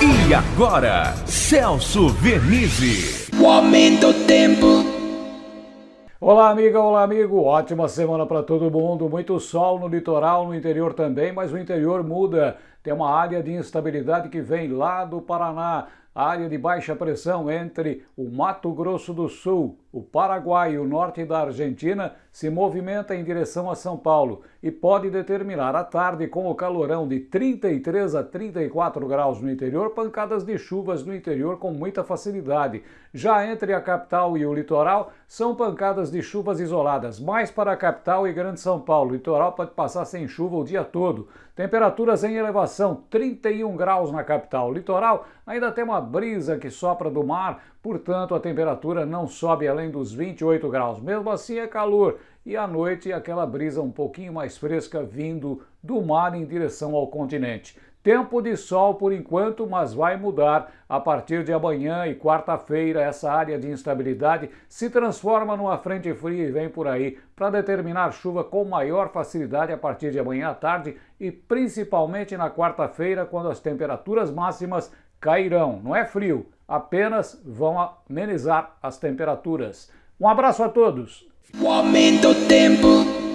E agora, Celso Vernizzi. O aumento do tempo. Olá, amiga, olá, amigo. Ótima semana para todo mundo. Muito sol no litoral, no interior também, mas o interior muda. Tem uma área de instabilidade que vem lá do Paraná área de baixa pressão entre o Mato Grosso do Sul, o Paraguai e o norte da Argentina se movimenta em direção a São Paulo e pode determinar à tarde, com o calorão de 33 a 34 graus no interior, pancadas de chuvas no interior com muita facilidade. Já entre a capital e o litoral, são pancadas de chuvas isoladas, mais para a capital e Grande São Paulo. O litoral pode passar sem chuva o dia todo. Temperaturas em elevação, 31 graus na capital. O litoral ainda tem uma brisa que sopra do mar, portanto a temperatura não sobe além dos 28 graus. Mesmo assim é calor e à noite aquela brisa um pouquinho mais fresca vindo do mar em direção ao continente. Tempo de sol por enquanto, mas vai mudar. A partir de amanhã e quarta-feira, essa área de instabilidade se transforma numa frente fria e vem por aí para determinar chuva com maior facilidade a partir de amanhã à tarde e principalmente na quarta-feira, quando as temperaturas máximas cairão. Não é frio, apenas vão amenizar as temperaturas. Um abraço a todos. O aumento tempo.